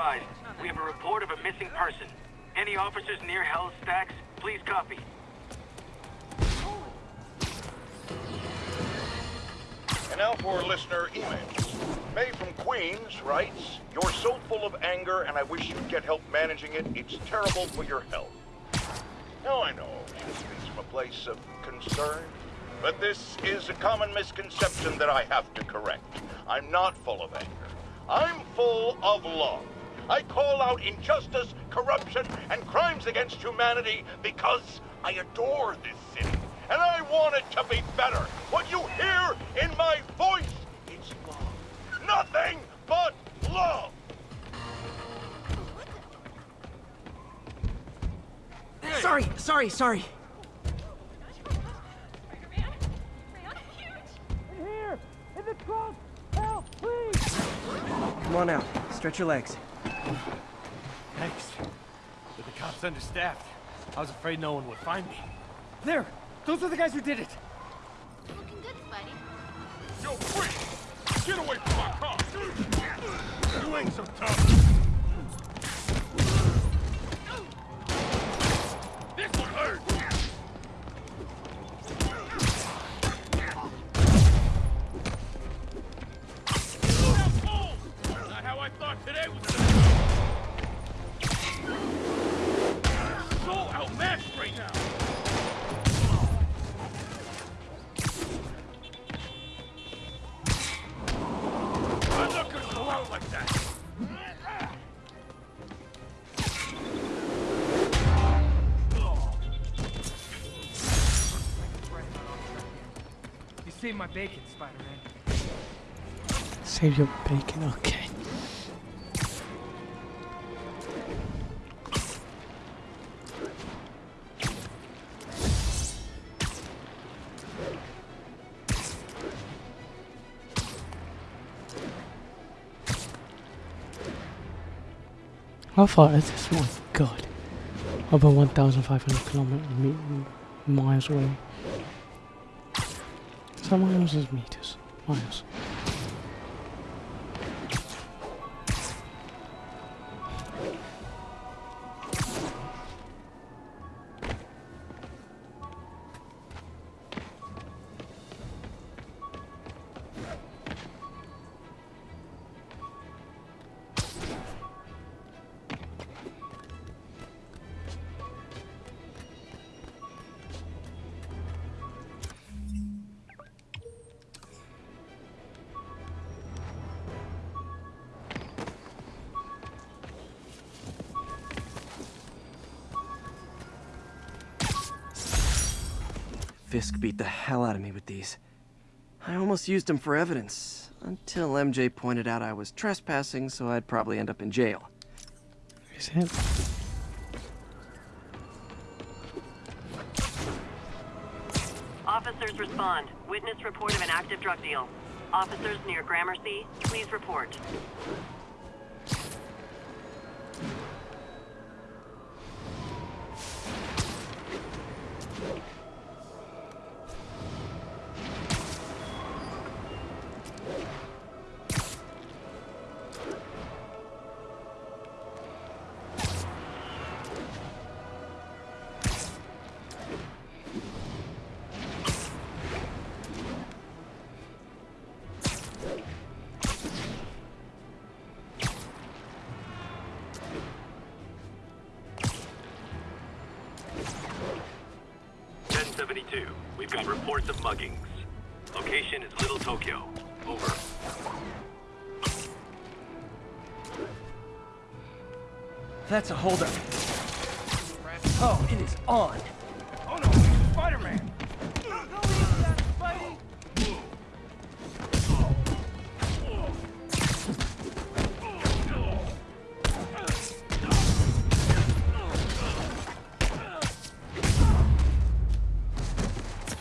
advised. We have a report of a missing person. Any officers near Hell's Stacks, please copy. And now for listener emails. May from Queens writes, You're so full of anger and I wish you'd get help managing it. It's terrible for your health. Now I know she speaks from a place of concern, but this is a common misconception that I have to correct. I'm not full of anger. I'm full of love. I call out injustice, corruption, and crimes against humanity because I adore this city. And I want it to be better. What you hear in my voice, it's love. Nothing but love. Sorry, sorry, sorry. Come on out. Stretch your legs. Thanks. But the cops understaffed. I was afraid no one would find me. There! Those are the guys who did it! Looking good, Spidey. Yo, freak! Get away from my car! You ain't so tough. My bacon, Spider-Man. Save your bacon, okay. How far is this? Oh my god. Over 1,500 kilometers miles away. So miles is meters. Miles. Fisk beat the hell out of me with these. I almost used them for evidence, until MJ pointed out I was trespassing, so I'd probably end up in jail. Is it? Officers respond. Witness report of an active drug deal. Officers near Gramercy, please report.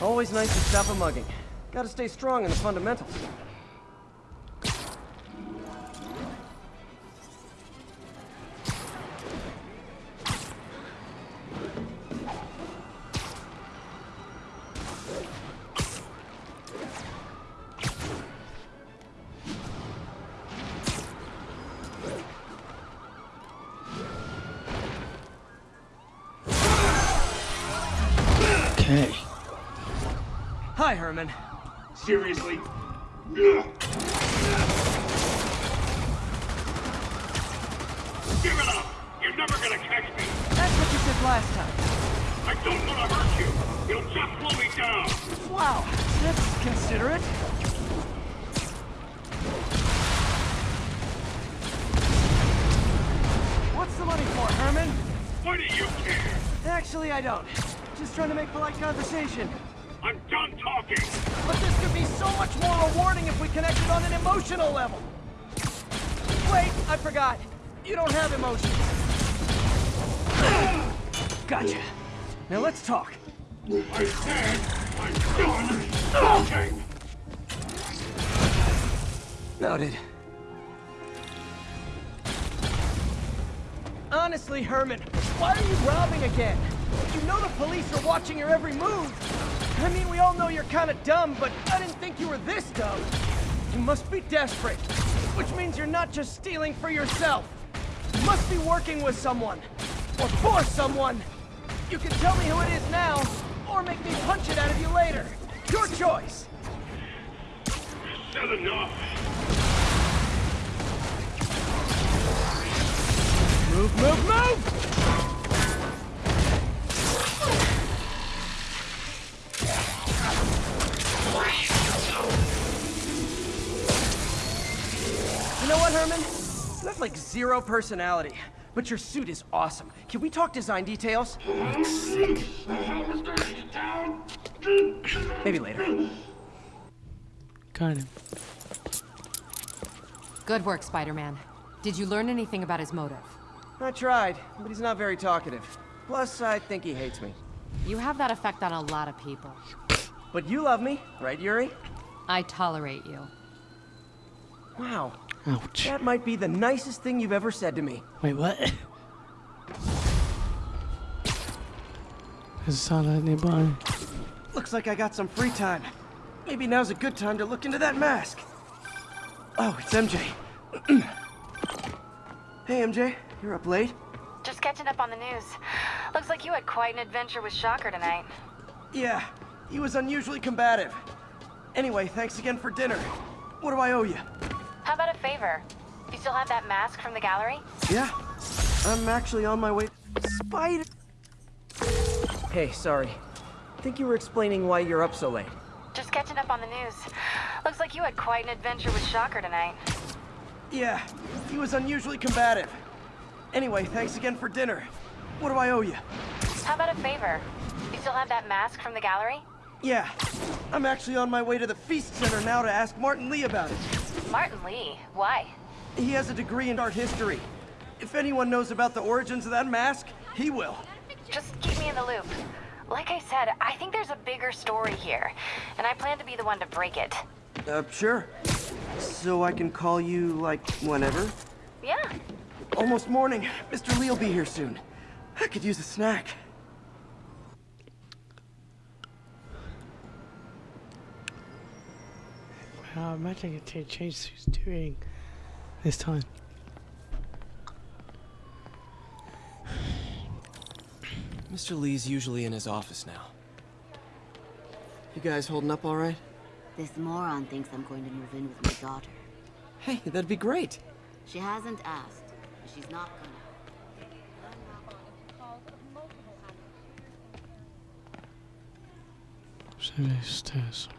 Always nice to stop a mugging. Gotta stay strong in the fundamentals. Seriously? I I'm done talking! Noted. Honestly, Herman, why are you robbing again? You know the police are watching your every move. I mean, we all know you're kind of dumb, but I didn't think you were this dumb. You must be desperate, which means you're not just stealing for yourself. You must be working with someone, or for someone. You can tell me who it is now, or make me punch it out of you later. Your choice. Said enough! Move, move, move! You know what, Herman? You have like zero personality, but your suit is awesome. Can we talk design details? Maybe later. Kind of. Good work, Spider-Man. Did you learn anything about his motive? I tried, but he's not very talkative. Plus, I think he hates me. You have that effect on a lot of people. But you love me, right, Yuri? I tolerate you. Wow, Ouch. that might be the nicest thing you've ever said to me. Wait, what? There's a satellite nearby. Looks like I got some free time. Maybe now's a good time to look into that mask. Oh, it's MJ. hey, MJ. You're up late? Just catching up on the news. Looks like you had quite an adventure with Shocker tonight. Yeah, he was unusually combative. Anyway, thanks again for dinner. What do I owe you? How about a favor? You still have that mask from the gallery? Yeah, I'm actually on my way. Spider. Hey, sorry. I Think you were explaining why you're up so late. Just catching up on the news. Looks like you had quite an adventure with Shocker tonight. Yeah, he was unusually combative. Anyway, thanks again for dinner. What do I owe you? How about a favor? You still have that mask from the gallery? Yeah, I'm actually on my way to the Feast Center now to ask Martin Lee about it. Martin Lee. Why? He has a degree in art history. If anyone knows about the origins of that mask, he will. Just keep me in the loop. Like I said, I think there's a bigger story here, and I plan to be the one to break it. Uh, sure. So I can call you, like, whenever? Yeah. Almost morning. Mr. Lee will be here soon. I could use a snack. Wow, imagine it to change who's doing this time. Mr. Lee's usually in his office now. You guys holding up all right? This moron thinks I'm going to move in with my daughter. Hey, that'd be great. She hasn't asked, but she's not gonna. Seven stairs.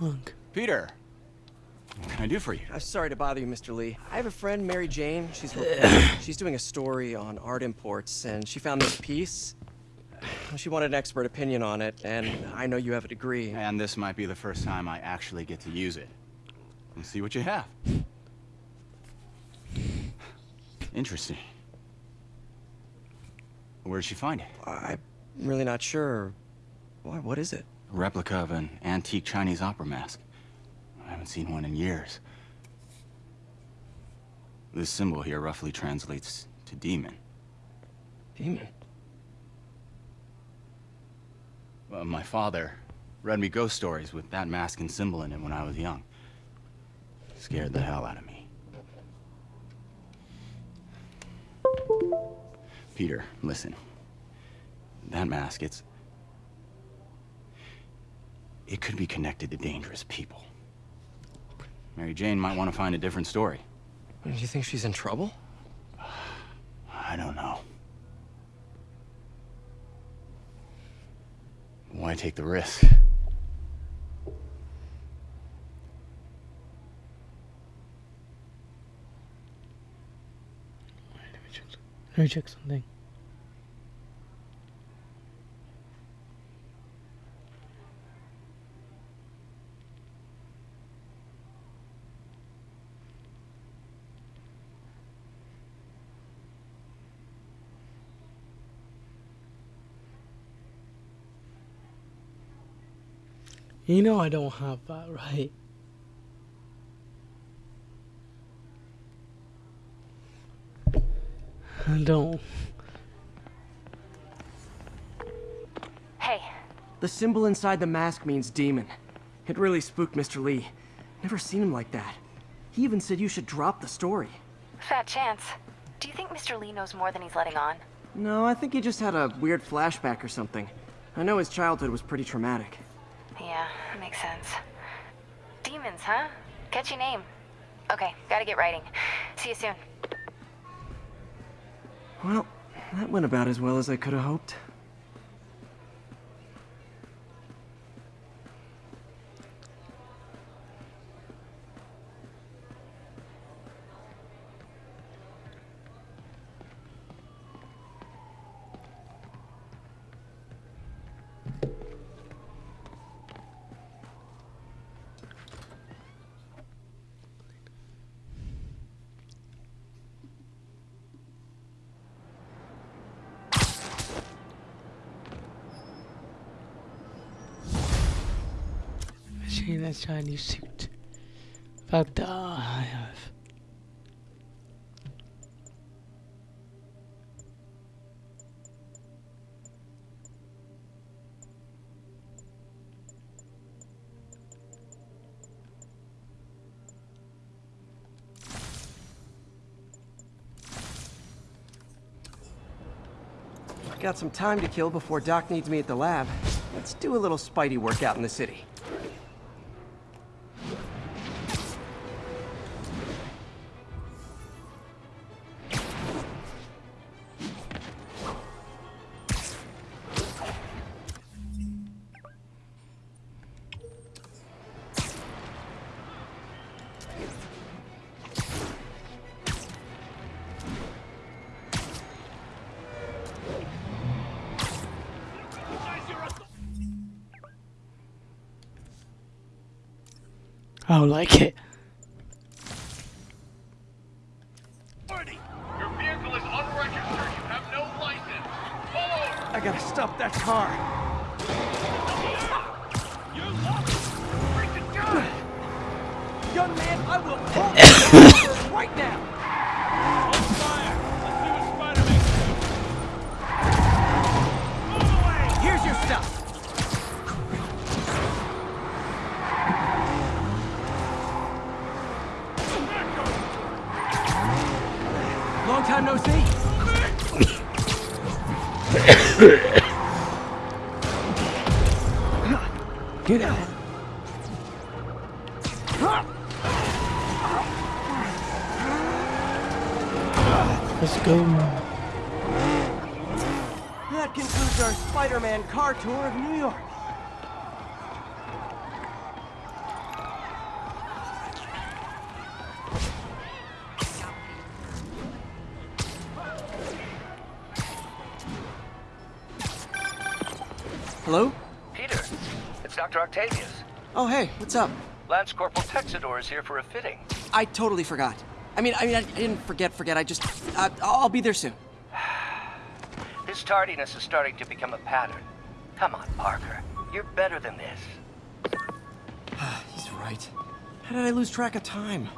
Wrong. Peter, what can I do for you? I'm sorry to bother you, Mr. Lee. I have a friend, Mary Jane. She's she's doing a story on art imports, and she found this piece. She wanted an expert opinion on it, and I know you have a degree. And this might be the first time I actually get to use it. Let's see what you have. Interesting. Where did she find it? I'm really not sure. Why? What is it? A replica of an antique Chinese opera mask. I haven't seen one in years. This symbol here roughly translates to demon. Demon. Uh, my father read me ghost stories with that mask and symbol in it when I was young. Scared the hell out of me. Peter, listen. That mask, it's... It could be connected to dangerous people. Mary Jane might want to find a different story. Do you think she's in trouble? I don't know. Why take the risk? Let me check something. You know I don't have that, right? I don't. Hey. The symbol inside the mask means demon. It really spooked Mr. Lee. Never seen him like that. He even said you should drop the story. Fat chance. Do you think Mr. Lee knows more than he's letting on? No, I think he just had a weird flashback or something. I know his childhood was pretty traumatic. Sense. Demons, huh? Catchy name. Okay, gotta get writing. See you soon. Well, that went about as well as I could have hoped. Machine that Chinese suit. Fact that I have. Got some time to kill before Doc needs me at the lab. Let's do a little Spidey workout in the city. I don't like it. Long time no see. Get out. Let's go. That concludes our Spider-Man car tour of New York. What's up? Lance Corporal Texador is here for a fitting. I totally forgot. I mean, I mean, I didn't forget, forget. I just, uh, I'll be there soon. this tardiness is starting to become a pattern. Come on, Parker. You're better than this. He's right. How did I lose track of time?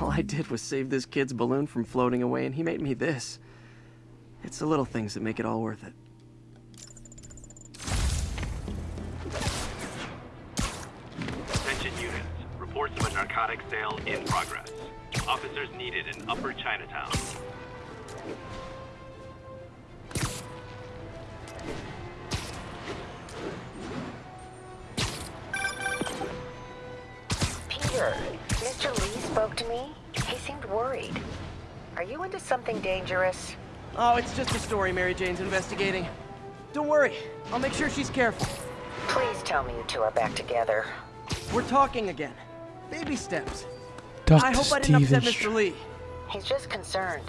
All I did was save this kid's balloon from floating away, and he made me this. It's the little things that make it all worth it. Attention units. Reports of a narcotic sale in progress. Officers needed in Upper Chinatown. Peter, Mr. Lee spoke to me. He seemed worried. Are you into something dangerous? Oh, it's just a story Mary Jane's investigating. Don't worry, I'll make sure she's careful. Please tell me you two are back together. We're talking again. Baby steps. Dr. I hope I didn't upset Mr. Lee. He's just concerned.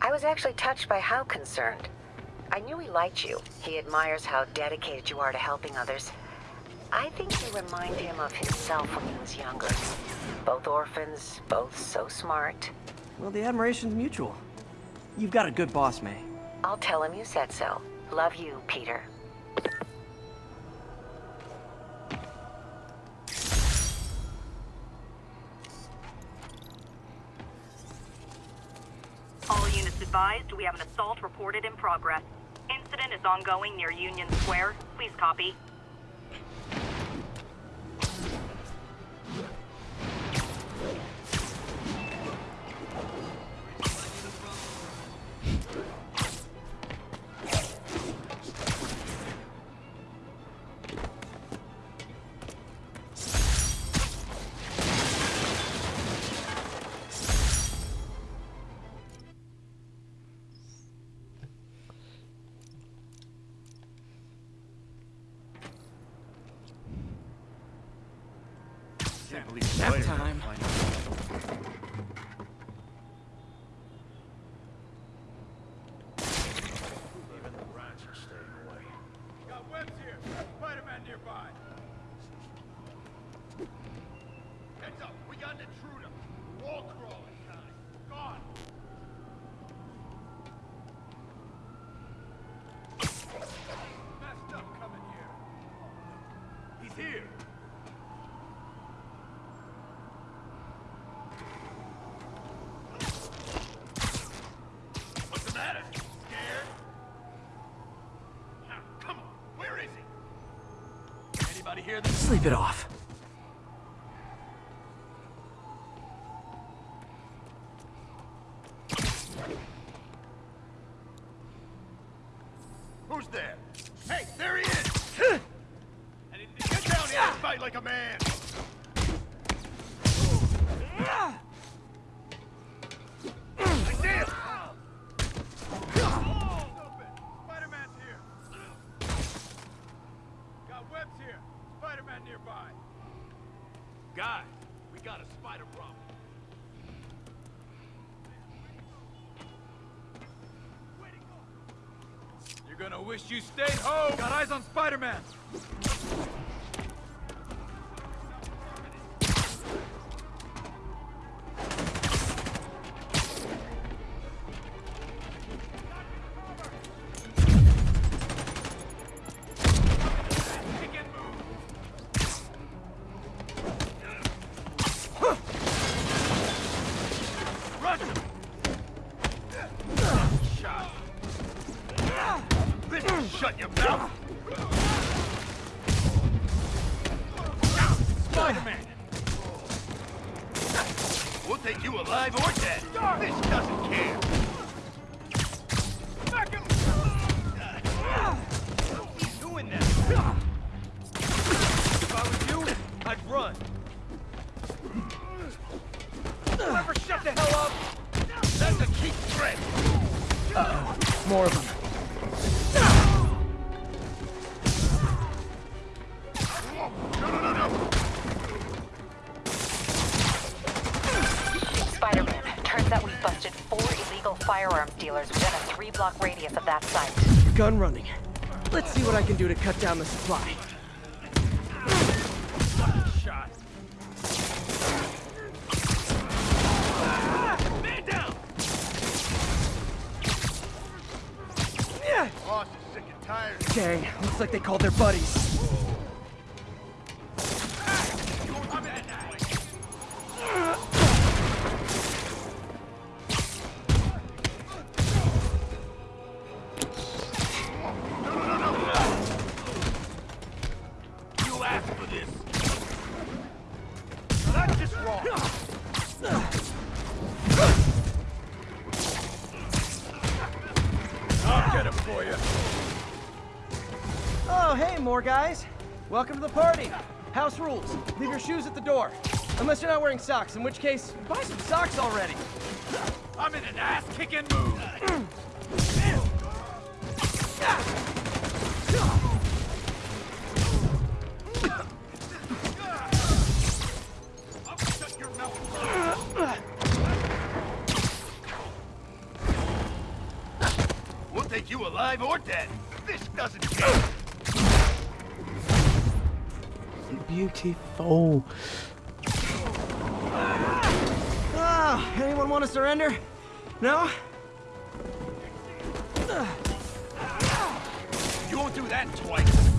I was actually touched by how concerned. I knew he liked you. He admires how dedicated you are to helping others. I think you remind him of himself when he was younger. Both orphans, both so smart. Well, the admiration's mutual. You've got a good boss, May. I'll tell him you said so. Love you, Peter. All units advised, we have an assault reported in progress. Incident is ongoing near Union Square. Please copy. Sleep it off. Who's there? Hey, there he is! I didn't get down here and fight like a man! I see him! Spider-Man's here! Got webs here. Spider-Man nearby. Guys, we got a spider problem. You're gonna wish you stayed home! Got eyes on Spider-Man! Dealers within a three-block radius of that site. Gun running. Let's see what I can do to cut down the supply. More guys. Welcome to the party. House rules. Leave your shoes at the door. Unless you're not wearing socks, in which case, buy some socks already. I'm in an ass-kicking mood. Beautiful. Ah, anyone want to surrender? No? You won't do that twice.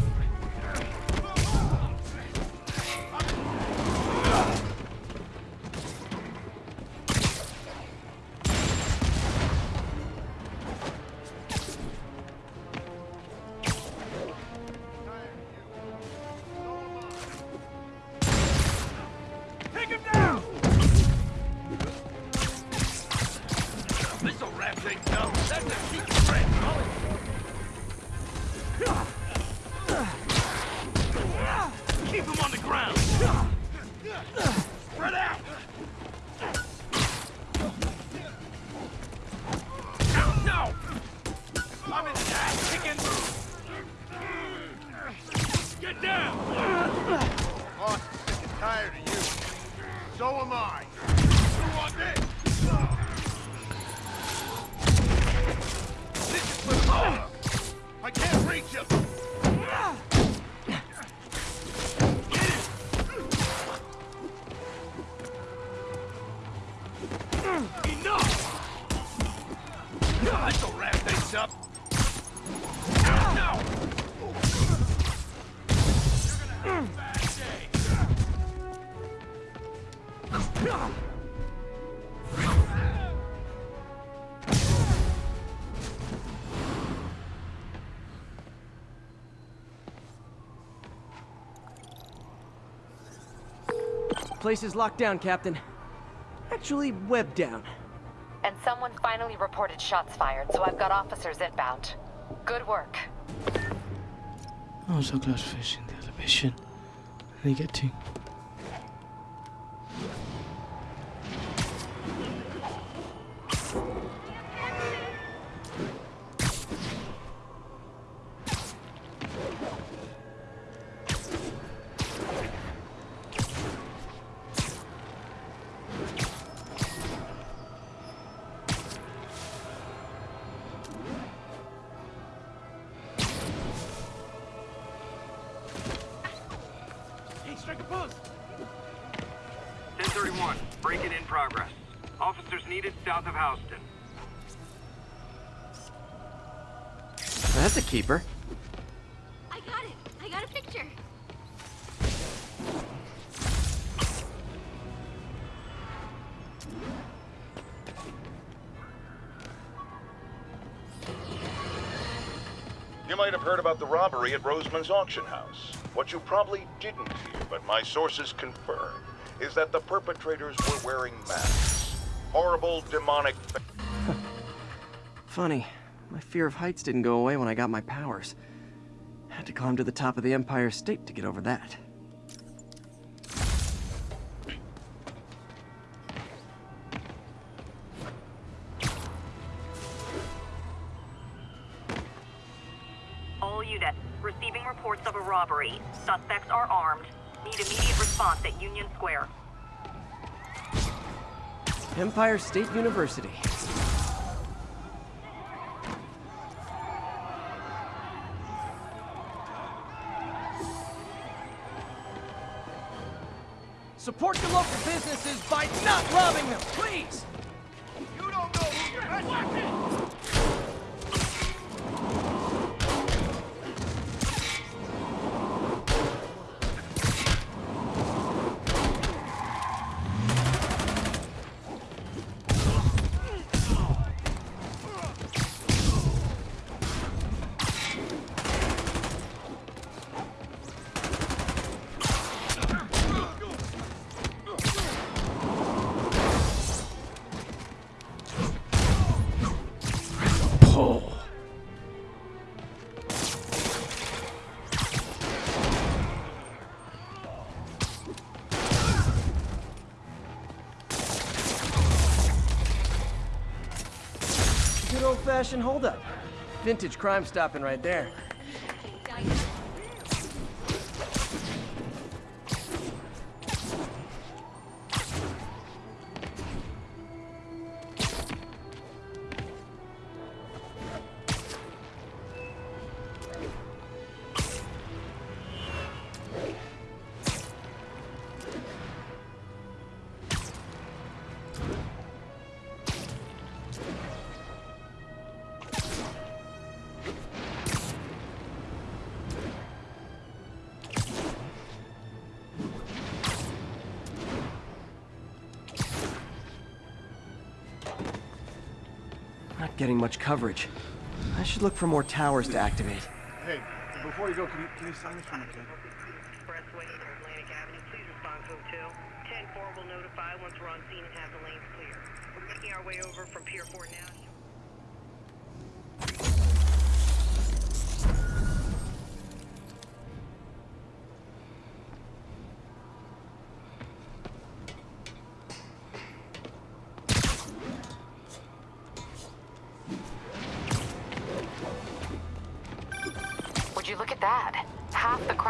Place is locked down, Captain. Actually, webbed down. And someone finally reported shots fired, so I've got officers inbound. Good work. I was so close to finishing the other mission. I didn't get to. 1031, break-in in progress. Officers needed south of Houston. That's a keeper. I got it. I got a picture. You might have heard about the robbery at Roseman's auction house. What you probably didn't hear, but my sources confirm, is that the perpetrators were wearing masks. Horrible, demonic. Funny. My fear of heights didn't go away when I got my powers. Had to climb to the top of the Empire State to get over that. All units, receiving reports of a robbery. Suspects are armed. Need immediate response at Union Square. Empire State University. Support your local businesses by not robbing them, please! Old-fashioned holdup. Vintage crime stopping right there. Much coverage. I should look for more towers to activate. Hey, before you go, can you, can you sign this for me, kid? Expressway to Atlantic Avenue, please respond to Hotel. 10-4 will notify once we're on scene and have the lanes clear. We're making our way over from Pier 4 now.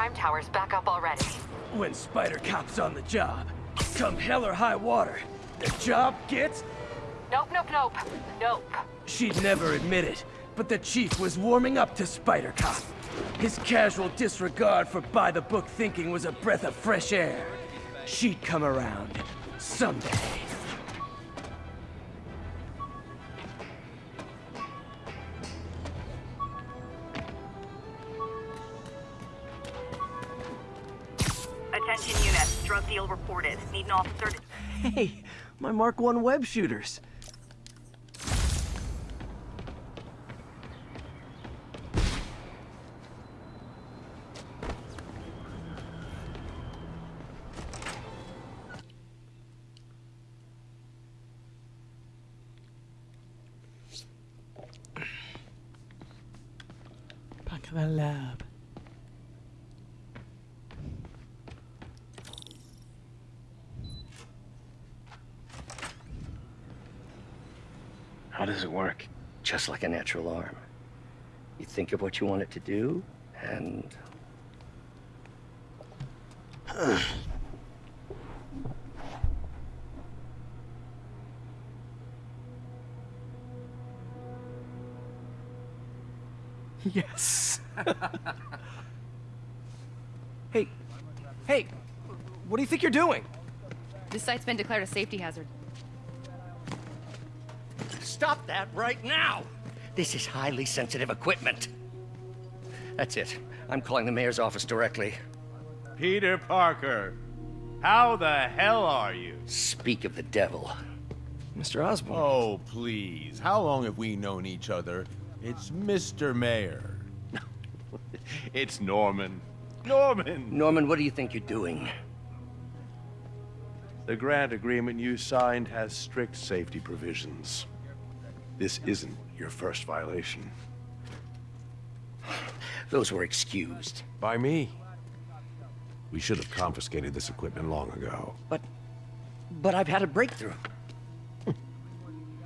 Crime tower's back up already. When Spider Cop's on the job, come hell or high water, the job gets... Nope, nope, nope. Nope. She'd never admit it, but the chief was warming up to Spider Cop. His casual disregard for by-the-book thinking was a breath of fresh air. She'd come around. Someday. Mark 1 web shooters. How does it work? Just like a natural arm. You think of what you want it to do, and... Yes. hey, hey, what do you think you're doing? This site's been declared a safety hazard. Stop that right now! This is highly sensitive equipment. That's it. I'm calling the mayor's office directly. Peter Parker, how the hell are you? Speak of the devil. Mr. Osborn. Oh, please. How long have we known each other? It's Mr. Mayor. It's Norman. Norman! Norman, what do you think you're doing? The grant agreement you signed has strict safety provisions. This isn't your first violation. Those were excused. By me. We should have confiscated this equipment long ago. But... but I've had a breakthrough.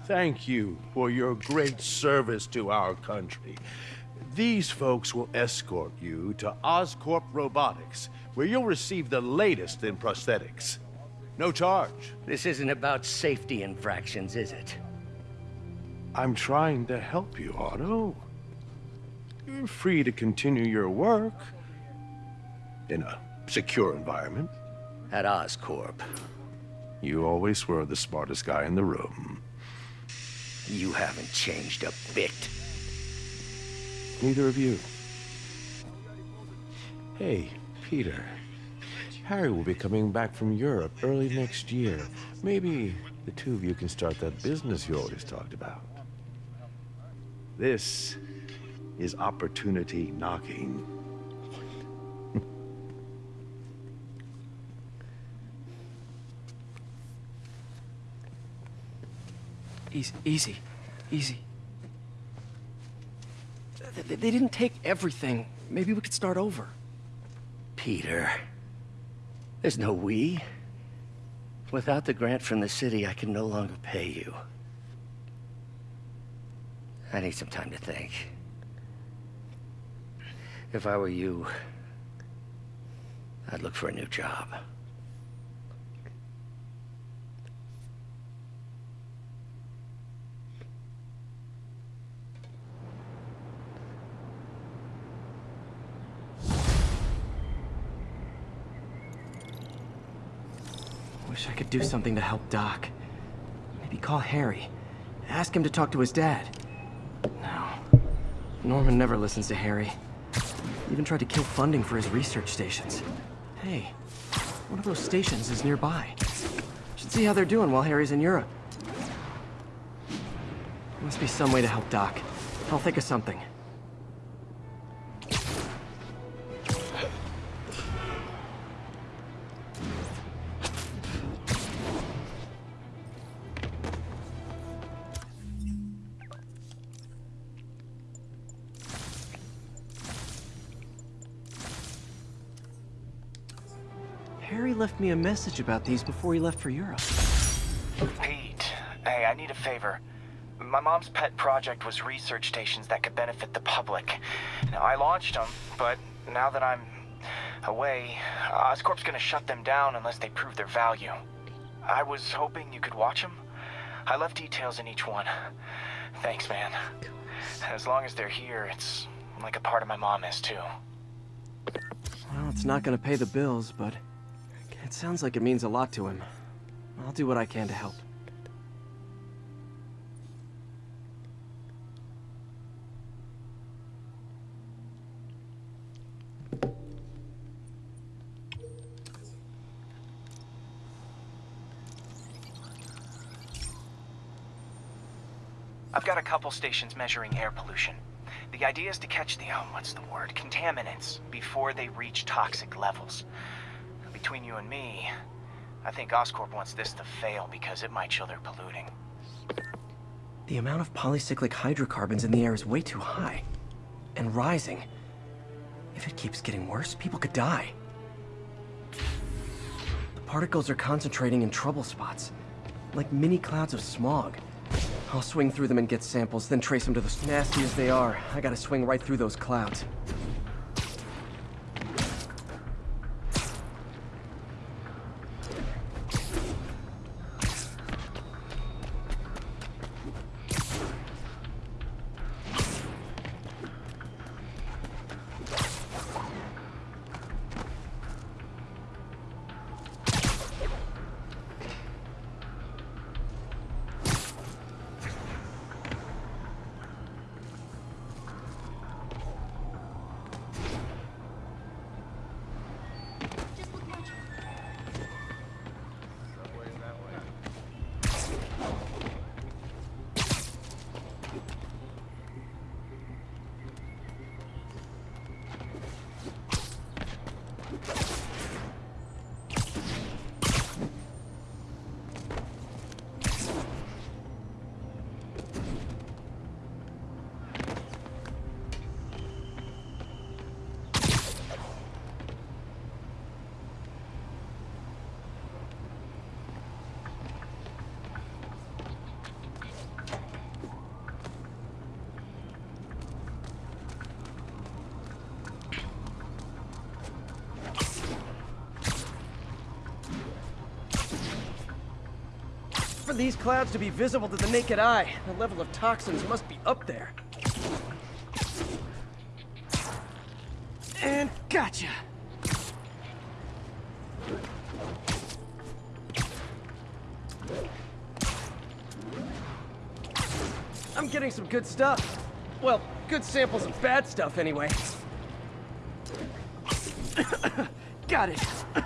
Thank you for your great service to our country. These folks will escort you to Oscorp Robotics, where you'll receive the latest in prosthetics. No charge. This isn't about safety infractions, is it? I'm trying to help you, Otto. You're free to continue your work in a secure environment. At Oscorp. You always were the smartest guy in the room. You haven't changed a bit. Neither of you. Hey, Peter. Harry will be coming back from Europe early next year. Maybe the two of you can start that business you always talked about. This is opportunity knocking. Easy, easy, easy. They, they didn't take everything. Maybe we could start over. Peter. There's no we. Without the grant from the city, I can no longer pay you. I need some time to think. If I were you, I'd look for a new job. Wish I could do something to help Doc. Maybe call Harry. Ask him to talk to his dad. No. Norman never listens to Harry. Even tried to kill funding for his research stations. Hey, one of those stations is nearby. Should see how they're doing while Harry's in Europe. Must be some way to help Doc. I'll think of something. Message about these before he left for Europe. Pete, hey, I need a favor. My mom's pet project was research stations that could benefit the public. Now, I launched them, but now that I'm away, Oscorp's gonna shut them down unless they prove their value. I was hoping you could watch them. I left details in each one. Thanks, man. As long as they're here, it's like a part of my mom is, too. Well, it's not gonna pay the bills, but it sounds like it means a lot to him. I'll do what I can to help. I've got a couple stations measuring air pollution. The idea is to catch the, oh, what's the word, contaminants before they reach toxic levels. Between you and me, I think Oscorp wants this to fail because it might show they're polluting. The amount of polycyclic hydrocarbons in the air is way too high. And rising. If it keeps getting worse, people could die. The particles are concentrating in trouble spots. Like mini clouds of smog. I'll swing through them and get samples, then trace them to the... Nasty as they are, I gotta swing right through those clouds. These clouds to be visible to the naked eye, the level of toxins must be up there. And gotcha! I'm getting some good stuff. Well, good samples of bad stuff anyway. Got it.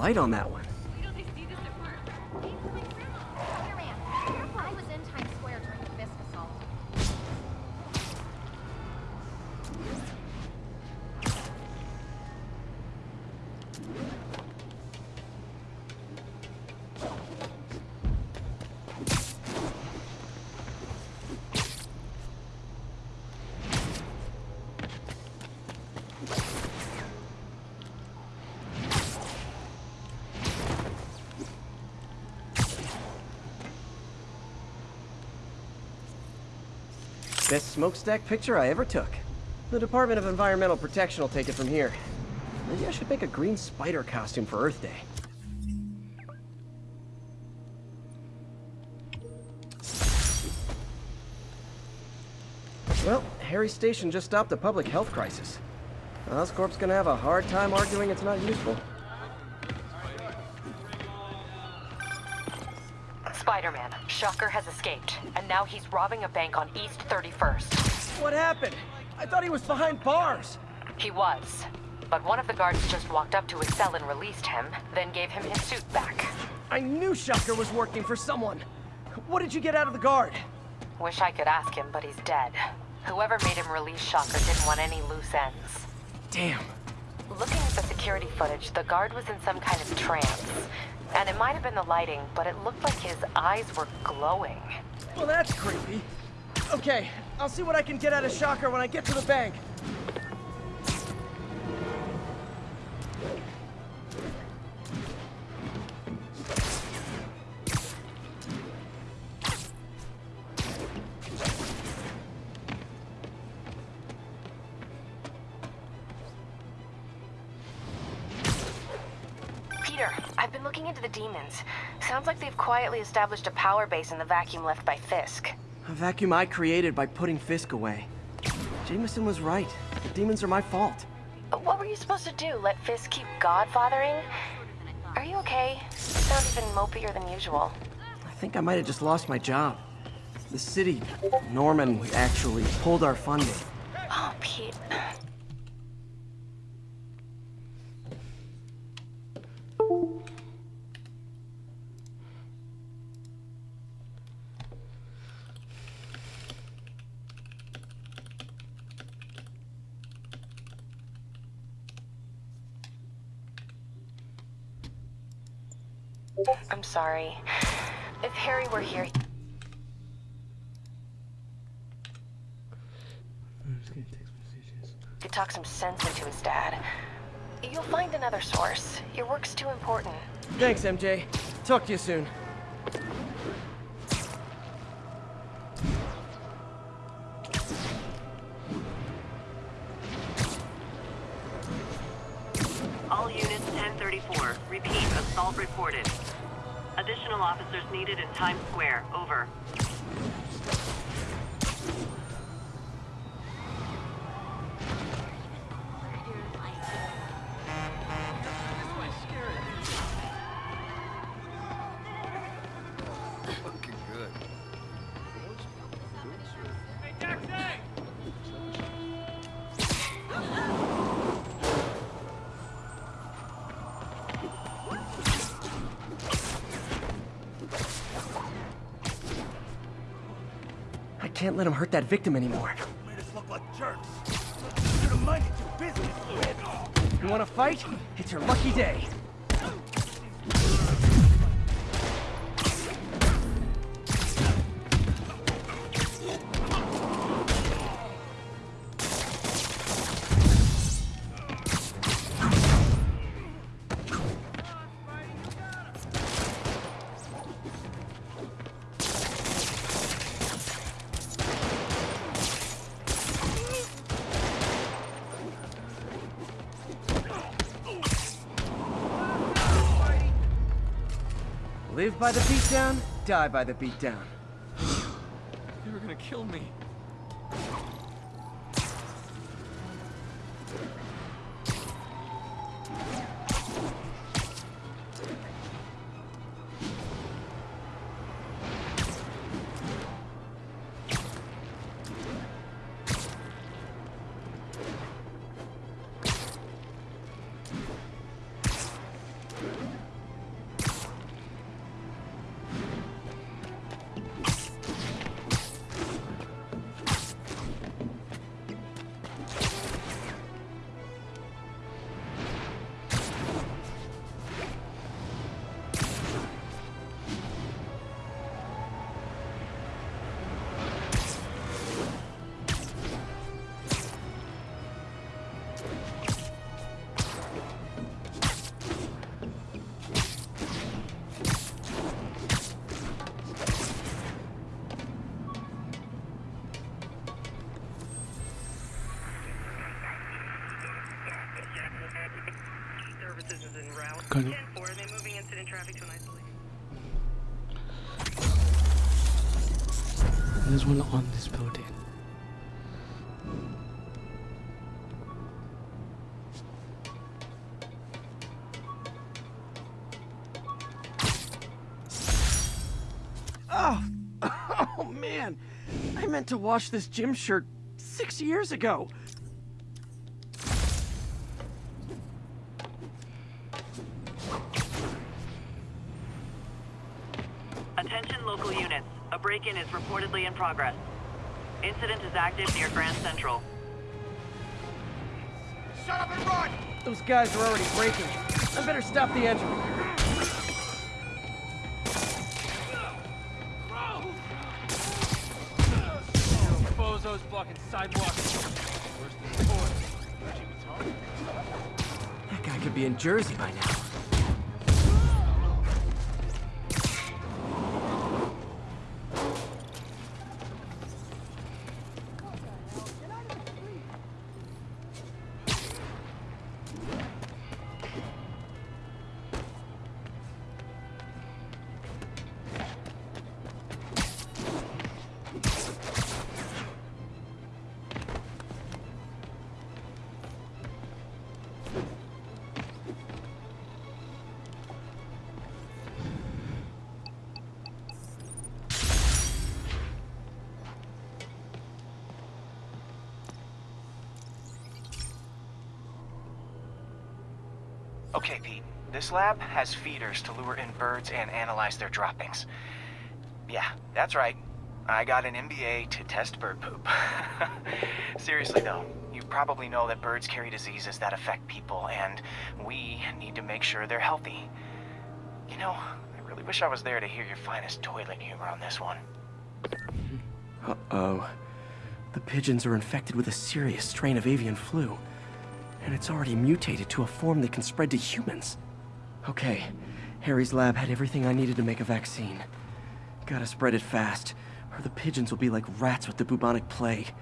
Light on that one. I was in Times Square during the Fisk assault. Best smokestack picture I ever took. The Department of Environmental Protection will take it from here. Maybe I should make a green spider costume for Earth Day. Well, Harry Station just stopped a public health crisis. Oscorp's gonna have a hard time arguing it's not useful. Shocker has escaped, and now he's robbing a bank on East 31st. What happened? I thought he was behind bars. He was. But one of the guards just walked up to his cell and released him, then gave him his suit back. I knew Shocker was working for someone. What did you get out of the guard? Wish I could ask him, but he's dead. Whoever made him release Shocker didn't want any loose ends. Damn. Looking at the security footage, the guard was in some kind of trance. And it might have been the lighting, but it looked like his eyes were glowing. Well, that's creepy. Okay, I'll see what I can get out of Shocker when I get to the bank. Established a power base in the vacuum left by Fisk. A vacuum I created by putting Fisk away. Jameson was right. The demons are my fault. What were you supposed to do? Let Fisk keep godfathering? Are you okay? You sound even mopier than usual. I think I might have just lost my job. The city, Norman, actually pulled our funding. Oh, Pete. Sorry. If Harry were here, could talk some sense into his dad. You'll find another source. Your work's too important. Thanks, MJ. Talk to you soon. Times Square. Can't let him hurt that victim anymore. Made us look like jerks. Should have minded your business. You wanna fight? It's your lucky day. Live by the beatdown, die by the beatdown. They were gonna kill me. Oh, oh man. I meant to wash this gym shirt six years ago. Attention local units. A break-in is reportedly in progress. Incident is active near Grand Central. Shut up and run! Those guys are already breaking. I better stop the engine. Before. That guy could be in Jersey by now. Lab has feeders to lure in birds and analyze their droppings. Yeah, that's right. I got an MBA to test bird poop. Seriously though, you probably know that birds carry diseases that affect people, and we need to make sure they're healthy. You know, I really wish I was there to hear your finest toilet humor on this one. Uh-oh. The pigeons are infected with a serious strain of avian flu. And it's already mutated to a form that can spread to humans. Okay, Harry's lab had everything I needed to make a vaccine. Gotta spread it fast, or the pigeons will be like rats with the bubonic plague.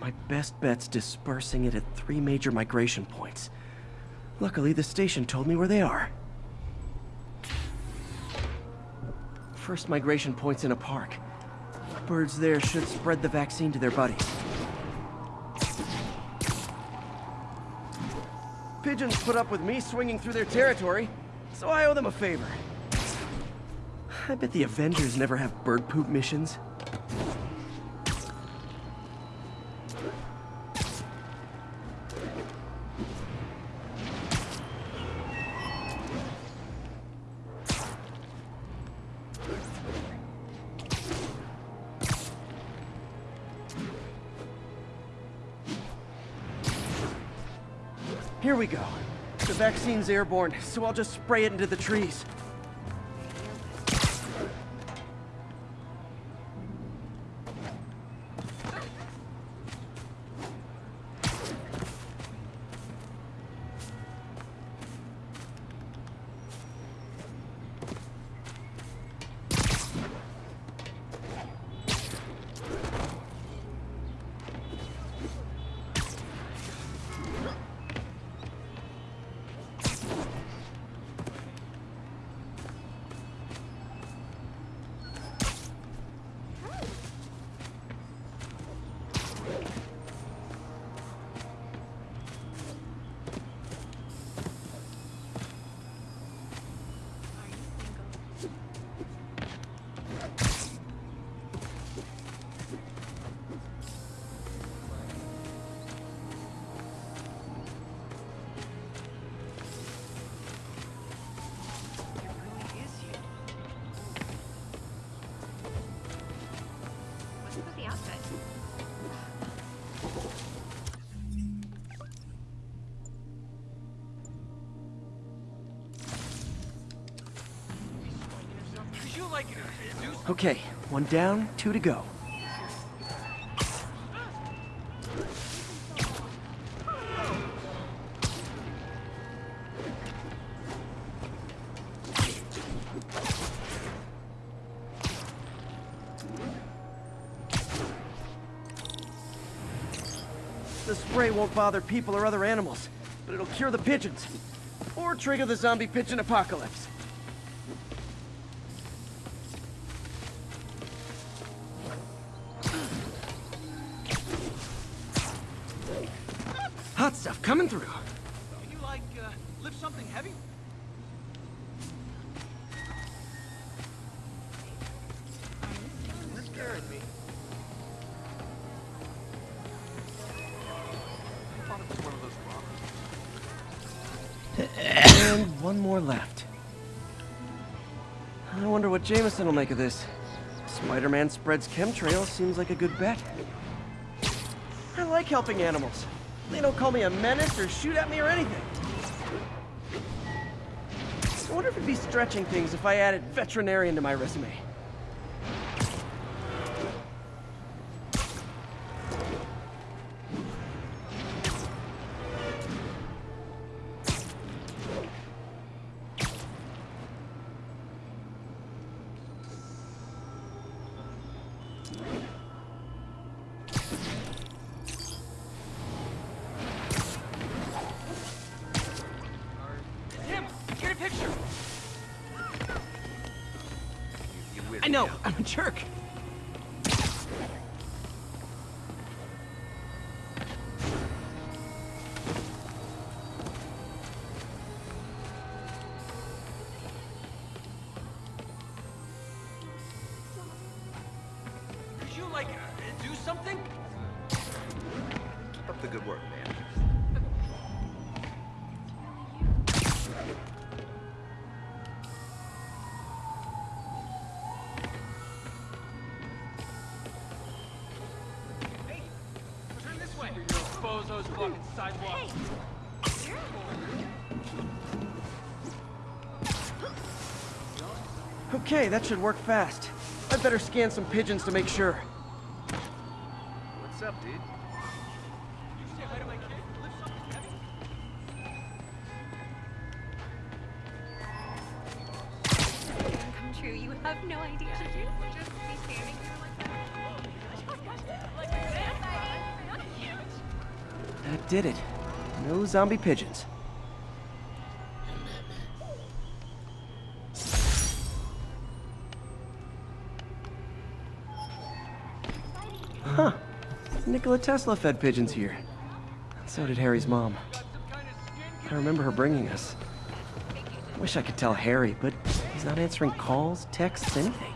My best bet's dispersing it at three major migration points. Luckily, the station told me where they are. First migration point's in a park. Birds there should spread the vaccine to their buddies. Pigeons put up with me swinging through their territory, so I owe them a favor. I bet the Avengers never have bird poop missions. The airborne, so I'll just spray it into the trees. Okay, one down, two to go. The spray won't bother people or other animals, but it'll cure the pigeons. or trigger the zombie pigeon apocalypse. Hot stuff coming through. Can you, like, uh, lift something heavy? You're scaring me. I thought it was one of those robbers. And one more left. I wonder what Jameson will make of this. Spider-Man spreads chemtrails seems like a good bet. I like helping animals. They don't call me a menace or shoot at me or anything. I wonder if it'd be stretching things if I added veterinarian to my resume. You, like, uh, do something? Keep up the good work, man. Hey, turn this way. Bozos blocking sidewalk. Okay, that should work fast. I'd better scan some pigeons to make sure. What's up, dude? Come true. You have no idea. Should you just be standing there like that? Oh that did it. No zombie pigeons. Huh. Nikola Tesla fed pigeons here. So did Harry's mom. I remember her bringing us. I wish I could tell Harry, but he's not answering calls, texts, anything.